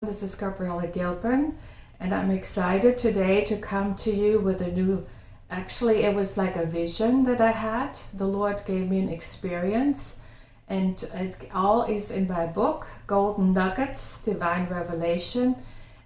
This is Gabriella Gilpin, and I'm excited today to come to you with a new. Actually, it was like a vision that I had. The Lord gave me an experience, and it all is in my book, Golden Nuggets Divine Revelation.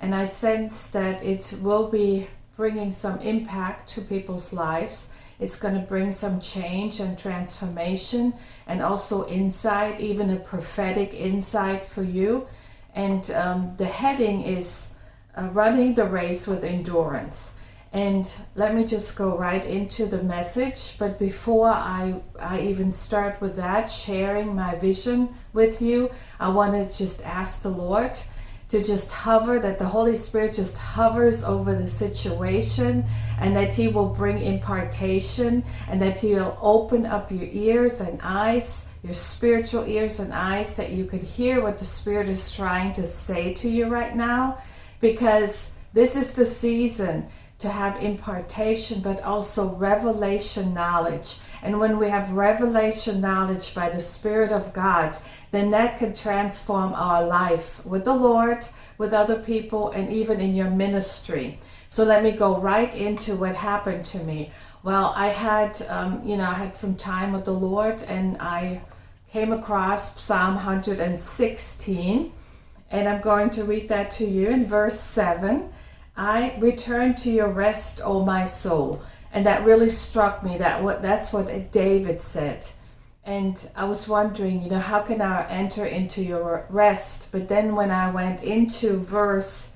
And I sense that it will be bringing some impact to people's lives. It's going to bring some change and transformation, and also insight, even a prophetic insight for you and um, the heading is uh, running the race with endurance. And let me just go right into the message but before I, I even start with that sharing my vision with you I want to just ask the Lord to just hover that the Holy Spirit just hovers over the situation and that he will bring impartation and that he will open up your ears and eyes your spiritual ears and eyes that you could hear what the Spirit is trying to say to you right now because this is the season to have impartation but also revelation knowledge. And when we have revelation knowledge by the Spirit of God, then that can transform our life with the Lord, with other people, and even in your ministry. So let me go right into what happened to me. Well, I had, um, you know, I had some time with the Lord and I came across Psalm 116, and I'm going to read that to you in verse 7. I return to your rest, O my soul. And that really struck me. That what that's what David said. And I was wondering, you know, how can I enter into your rest? But then when I went into verse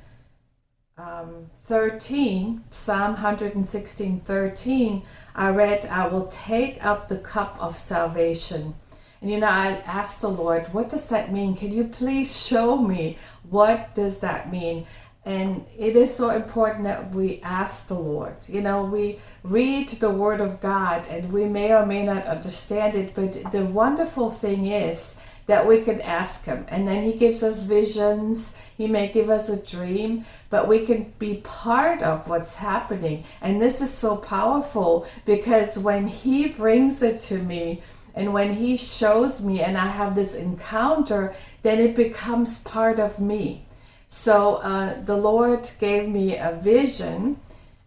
um, 13, Psalm 116, 13, I read, I will take up the cup of salvation. And you know, I asked the Lord, what does that mean? Can you please show me what does that mean? And it is so important that we ask the Lord. You know, we read the Word of God and we may or may not understand it, but the wonderful thing is that we can ask Him. And then He gives us visions. He may give us a dream, but we can be part of what's happening. And this is so powerful because when He brings it to me, and when he shows me and I have this encounter, then it becomes part of me. So uh, the Lord gave me a vision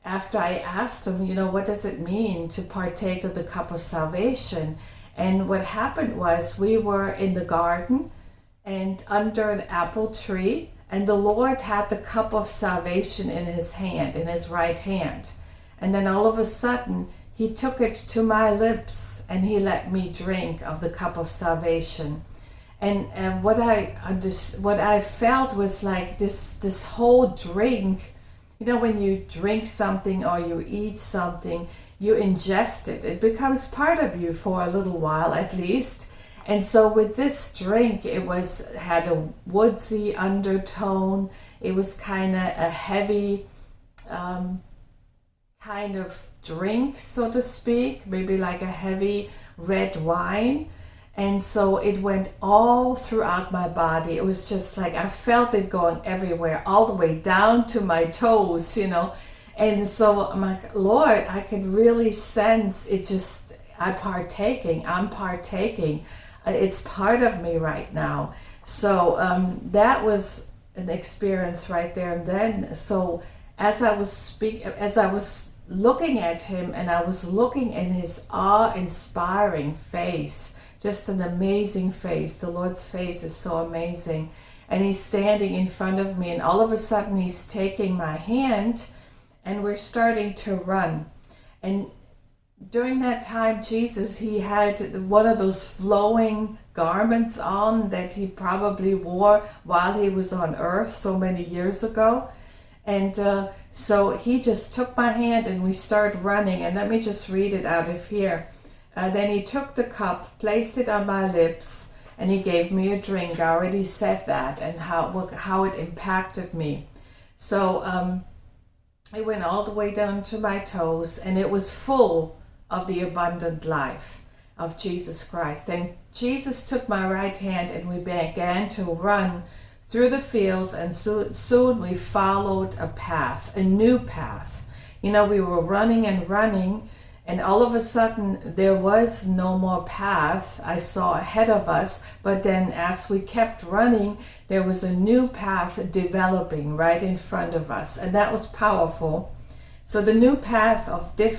after I asked him, you know, what does it mean to partake of the cup of salvation? And what happened was we were in the garden and under an apple tree, and the Lord had the cup of salvation in his hand, in his right hand. And then all of a sudden, he took it to my lips and he let me drink of the cup of salvation. And, and what I what I felt was like this this whole drink, you know, when you drink something or you eat something, you ingest it. It becomes part of you for a little while at least. And so with this drink, it was had a woodsy undertone. It was kind of a heavy um, kind of drink, so to speak, maybe like a heavy red wine. And so it went all throughout my body. It was just like I felt it going everywhere, all the way down to my toes, you know. And so I'm like, Lord, I can really sense it just, I'm partaking, I'm partaking. Uh, it's part of me right now. So um, that was an experience right there and then. So as I was speaking, as I was looking at him and I was looking in his awe-inspiring face, just an amazing face. The Lord's face is so amazing. And he's standing in front of me and all of a sudden he's taking my hand and we're starting to run. And during that time, Jesus, he had one of those flowing garments on that he probably wore while he was on earth so many years ago. And uh, so he just took my hand and we started running. And let me just read it out of here. Uh, then he took the cup, placed it on my lips, and he gave me a drink. I already said that and how, how it impacted me. So um, it went all the way down to my toes and it was full of the abundant life of Jesus Christ. And Jesus took my right hand and we began to run through the fields and so, soon we followed a path, a new path. You know, we were running and running and all of a sudden there was no more path I saw ahead of us but then as we kept running there was a new path developing right in front of us and that was powerful so the new path of de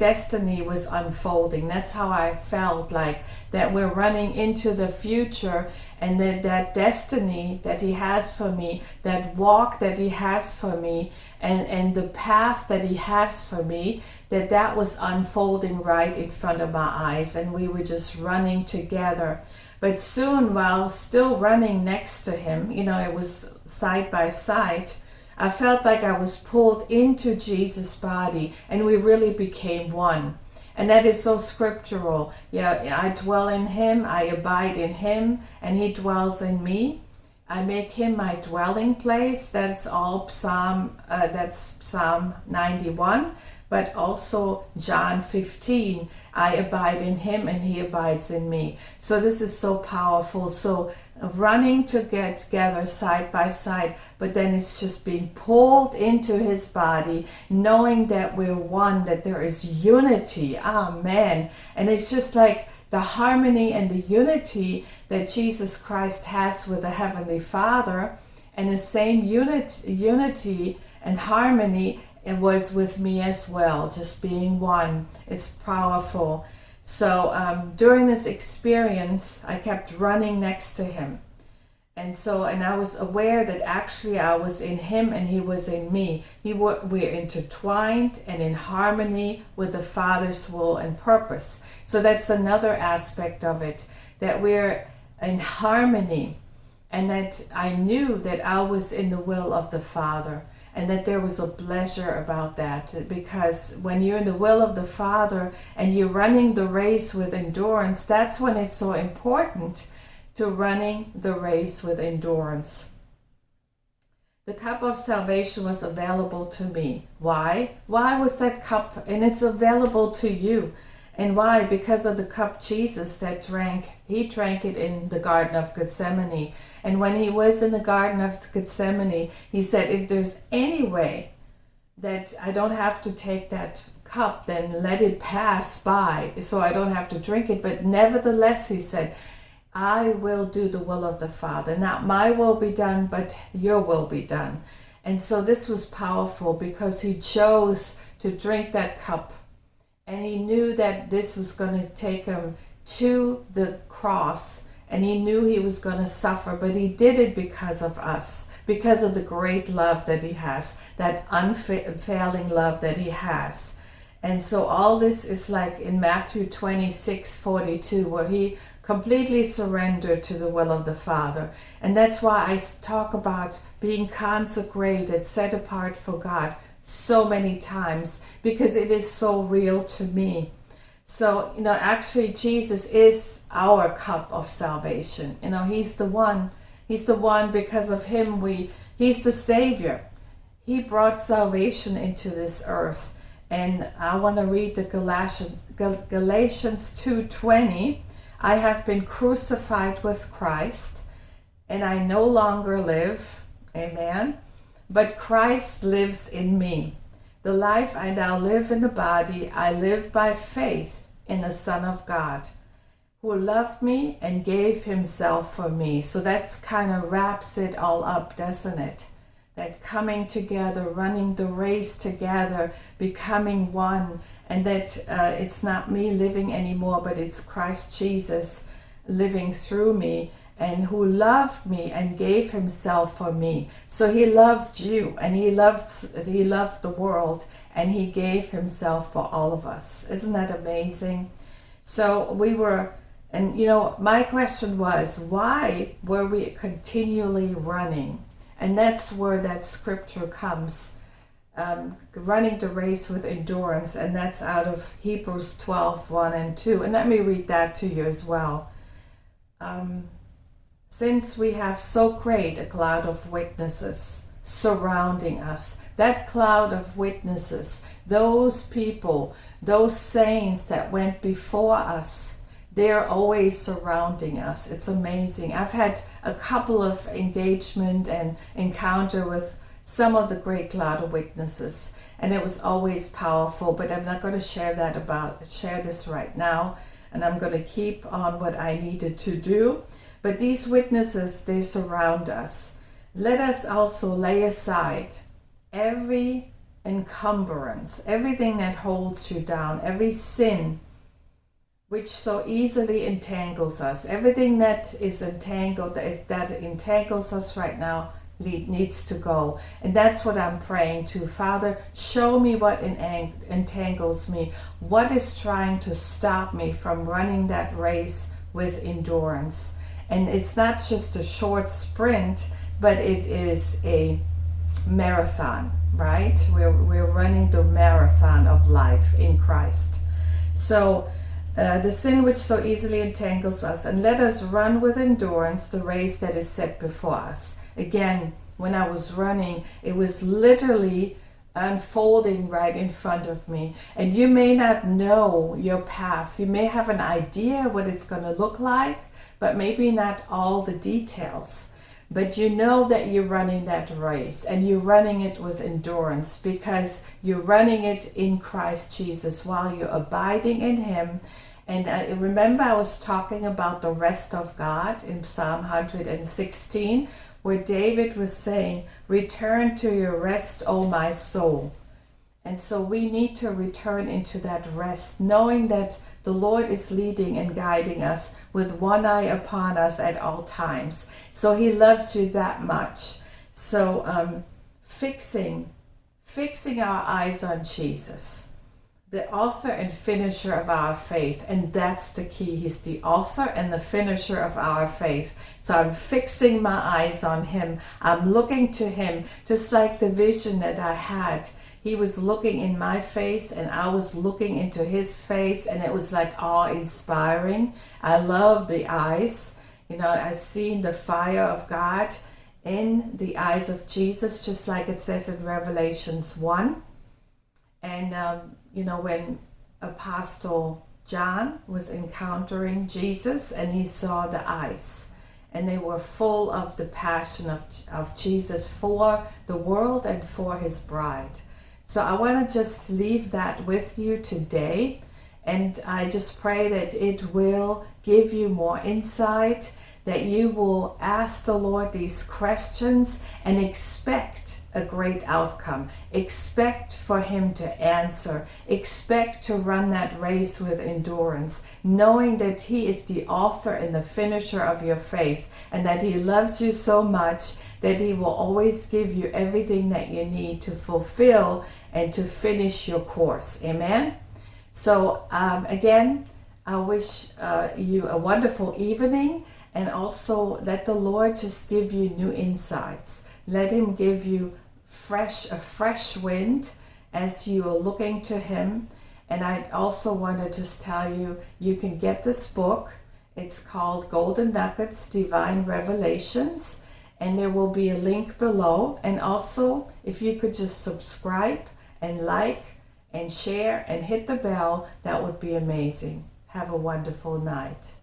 destiny was unfolding. That's how I felt like that we're running into the future and that that destiny that he has for me that walk that he has for me and and the path that he has for me that that was unfolding right in front of my eyes and we were just running together. But soon while still running next to him you know it was side by side I felt like I was pulled into Jesus body and we really became one and that is so scriptural. Yeah, I dwell in him, I abide in him, and he dwells in me. I make him my dwelling place. That's all Psalm, uh, that's Psalm 91, but also John 15. I abide in him and he abides in me. So this is so powerful. So running to get together side by side, but then it's just being pulled into his body, knowing that we're one, that there is unity. Amen. And it's just like the harmony and the unity that Jesus Christ has with the Heavenly Father, and the same unit, unity and harmony it was with me as well, just being one. It's powerful. So um, during this experience, I kept running next to him. And so, and I was aware that actually I was in him and he was in me. He were, we're intertwined and in harmony with the Father's will and purpose. So that's another aspect of it, that we're in harmony and that I knew that I was in the will of the Father and that there was a pleasure about that because when you're in the will of the Father and you're running the race with endurance, that's when it's so important to running the race with endurance. The cup of salvation was available to me. Why? Why was that cup? And it's available to you. And why? Because of the cup Jesus that drank, he drank it in the Garden of Gethsemane. And when he was in the Garden of Gethsemane, he said, if there's any way that I don't have to take that cup, then let it pass by so I don't have to drink it. But nevertheless, he said, I will do the will of the Father. Not my will be done, but your will be done. And so this was powerful because he chose to drink that cup and he knew that this was going to take him to the cross and he knew he was going to suffer but he did it because of us because of the great love that he has that unfailing love that he has. And so all this is like in Matthew 26 42 where he completely surrendered to the will of the Father. And that's why I talk about being consecrated set apart for God so many times because it is so real to me. So, you know, actually Jesus is our cup of salvation. You know, he's the one, he's the one because of him we, he's the savior. He brought salvation into this earth. And I want to read the Galatians, Galatians 2.20. I have been crucified with Christ and I no longer live. Amen but Christ lives in me. The life I now live in the body, I live by faith in the Son of God, who loved me and gave himself for me. So that kind of wraps it all up, doesn't it? That coming together, running the race together, becoming one, and that uh, it's not me living anymore, but it's Christ Jesus living through me and who loved me and gave himself for me. So he loved you and he loved he loved the world and he gave himself for all of us. Isn't that amazing? So we were and you know my question was why were we continually running? And that's where that scripture comes. Um, running the race with endurance and that's out of Hebrews 12 1 and 2 and let me read that to you as well um, since we have so great a cloud of witnesses surrounding us, that cloud of witnesses, those people, those saints that went before us, they're always surrounding us. It's amazing. I've had a couple of engagement and encounter with some of the great cloud of witnesses. And it was always powerful, but I'm not going to share that about, share this right now. And I'm going to keep on what I needed to do. But these witnesses, they surround us. Let us also lay aside every encumbrance, everything that holds you down, every sin which so easily entangles us, everything that is entangled, that, is, that entangles us right now, needs to go. And that's what I'm praying to. Father, show me what entangles me. What is trying to stop me from running that race with endurance? And it's not just a short sprint, but it is a marathon, right? We're, we're running the marathon of life in Christ. So uh, the sin which so easily entangles us, and let us run with endurance the race that is set before us. Again, when I was running, it was literally unfolding right in front of me. And you may not know your path. You may have an idea what it's going to look like, but maybe not all the details. But you know that you're running that race and you're running it with endurance because you're running it in Christ Jesus while you're abiding in Him. And I remember I was talking about the rest of God in Psalm 116, where David was saying, Return to your rest, O my soul. And so we need to return into that rest, knowing that the Lord is leading and guiding us with one eye upon us at all times. So he loves you that much. So um, fixing, fixing our eyes on Jesus, the author and finisher of our faith. And that's the key. He's the author and the finisher of our faith. So I'm fixing my eyes on him. I'm looking to him, just like the vision that I had he was looking in my face and I was looking into his face and it was like awe-inspiring. I love the eyes. You know, I seen the fire of God in the eyes of Jesus, just like it says in Revelations 1. And, um, you know, when Apostle John was encountering Jesus and he saw the eyes and they were full of the passion of, of Jesus for the world and for his bride. So I want to just leave that with you today. And I just pray that it will give you more insight, that you will ask the Lord these questions and expect a great outcome. Expect for Him to answer. Expect to run that race with endurance, knowing that He is the author and the finisher of your faith and that He loves you so much that He will always give you everything that you need to fulfill and to finish your course. Amen. So um, again, I wish uh, you a wonderful evening and also let the Lord just give you new insights. Let him give you fresh a fresh wind as you are looking to him. And I also want to just tell you, you can get this book. It's called Golden Nuggets Divine Revelations. And there will be a link below. And also, if you could just subscribe and like and share and hit the bell, that would be amazing. Have a wonderful night.